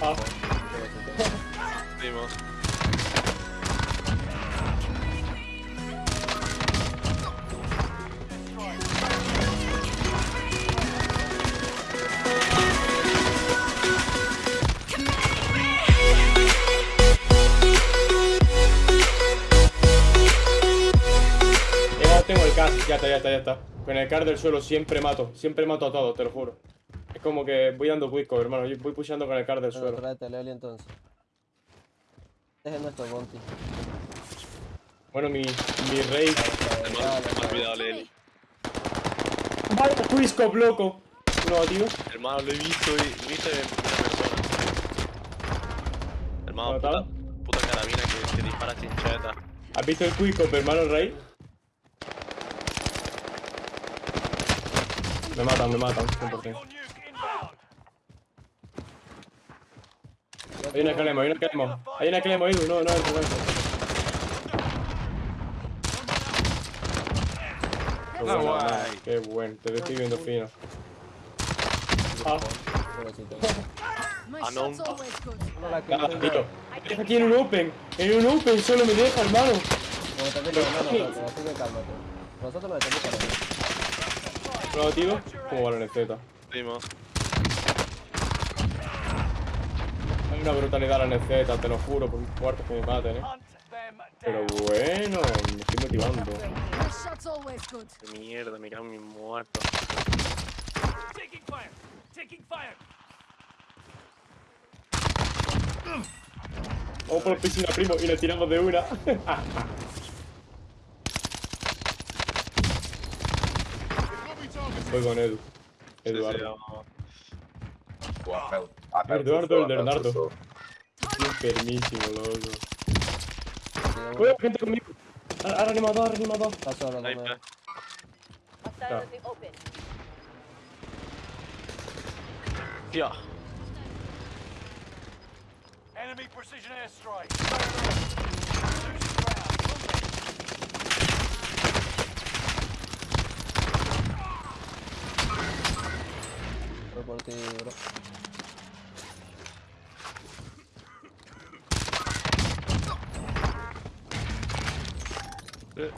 Ah. Dimos. Ya tengo el car, ya está, ya está, ya está. Con el car del suelo siempre mato, siempre mato a todos, te lo juro. Como que voy dando quick cover, hermano, yo voy pushando con el car del Bueno, suelo. tráete Leli entonces. Este es nuestro bounty. Bueno, mi, mi rey. Me ha olvidado Leli. ¡Vaya quickscope, loco! No, tío. Hermano, lo he visto y lo he visto en una persona. Hermano, puta, puta carabina que, que dispara chincheta. ¿Has visto el quickscope, hermano rey? Me matan, me matan, 100%. Hay una Clemo, hay una Clemo. Hay una Clemo, Edu, no, no, no, no. Qué Ah, bueno, qué bueno, te estoy viendo fino. Ah, Ah, no. tío. Deja aquí en un open, en un open solo me deja, hermano. Nosotros. Nosotros nos están disparando. No, tío. ¿Cómo va la una brutalidad la neceta, te lo juro, por mis cuartos que me maten, eh. Pero bueno, me estoy motivando. Qué mierda, me cago en mi muerto. Taking fire! Taking fire! Vamos por la piscina, primo, y le tiramos de una. Voy con Edu. Eduardo. Eduardo el Bernardo. Estoy enfermísimo, loco. Uno. gente conmigo. Ha reanimado, ha reanimado. Está solo, no me... Tía. Enemy precision airstrike! Por ti, bro. Eh.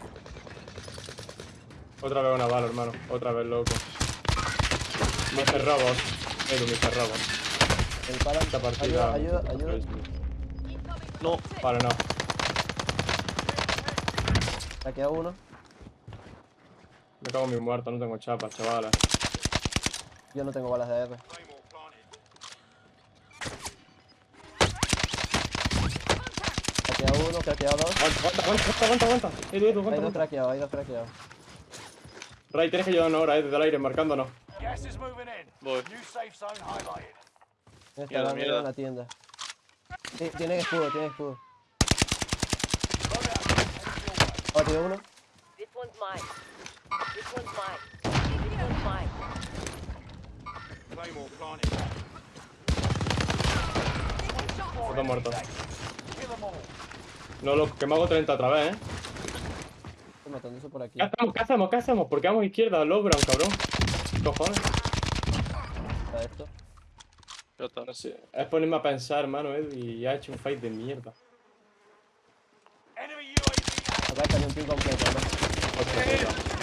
Otra vez una bala, hermano. Otra vez, loco. Mr. Robot. Edu, Mr. Robot. El para... Esta partida. Ayuda, ayuda, ayuda. No. Vale, no. Saqué a uno. Me cago en mi muerto, no tengo chapas, chavales. Yo no tengo balas de AR. A uno, craqueé a dos. Aguanta, aguanta, aguanta, aguanta, aguanta. Edu, Edu, Hay aguanta, dos aguanta. craqueados, hay dos craqueados. Ray, tienes que ayudarnos ahora, eh, desde el aire, marcándonos. Gas is moving in. Voy. New safe zone highlighted. Está Mierda, dando mierda. en la tienda. Sí, tienen escudo, tienen escudo. Oh, tiene uno. This one's mine. This one's mine. This one's mine. Está muerto. No, loco, que me hago 30 otra vez, eh. Estoy matándose por aquí. ¿Qué hacemos? ¿Qué hacemos? ¿Qué hacemos? Porque vamos a izquierda, Logran, cabrón. Cojones. Está esto. No sé. Es ponerme a pensar, hermano, Edu, y ha hecho un fight de mierda. Acá está un team completo, ¿no? Hostia puta.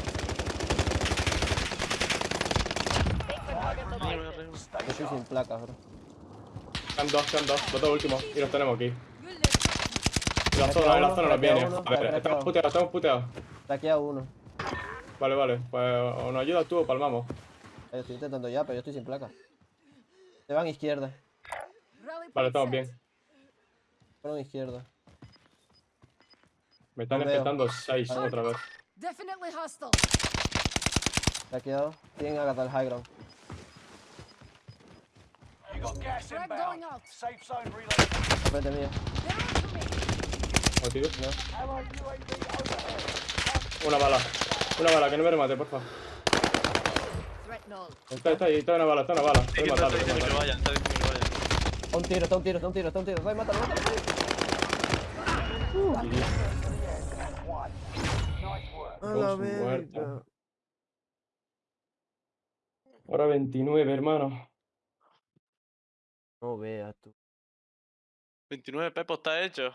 Yo estoy sin placas, bro. Quedan dos, quedan dos. Los dos últimos. Y los tenemos aquí. La zona, la zona nos viene. uno, A ver, estamos puteados, estamos puteados. Saqué a uno. Vale, vale. Pues o nos ayudas tú o palmamos. Eh, Estoy intentando ya, pero yo estoy sin placas. Se van izquierda. Vale, estamos bien. Fueron izquierda. Me están empezando seis otra vez. Definitely hostile. Saqueado. Tienen Agatha el high ground. You got gas inbound. going out. Safe zone mío. Me. ¿No. Una bala. Una bala, que no me remate, porfa. Threat null. Está, está ahí, está una bala, está una bala. A diciendo que matarlo. vaya, está diciendo que vaya. Está un tiro, está un tiro, está un tiro, está un tiro. Ray, mátalo, mátalo. Work. A la verga. Hora 29, hermano. No veas tú. 29 pepos está hecho.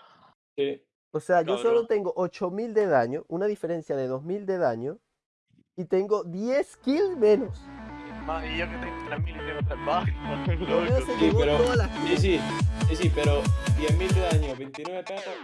Sí. O sea, yo solo Cabrón. tengo 8000 de daño, una diferencia de 2000 de daño, y tengo 10 kills menos. Más, y yo que tengo 3000 y tengo 3 bajas. Romeo se Sí, pero- todas las Sí, sí, sí, sí, pero 10.000 de daño, 29 pesos.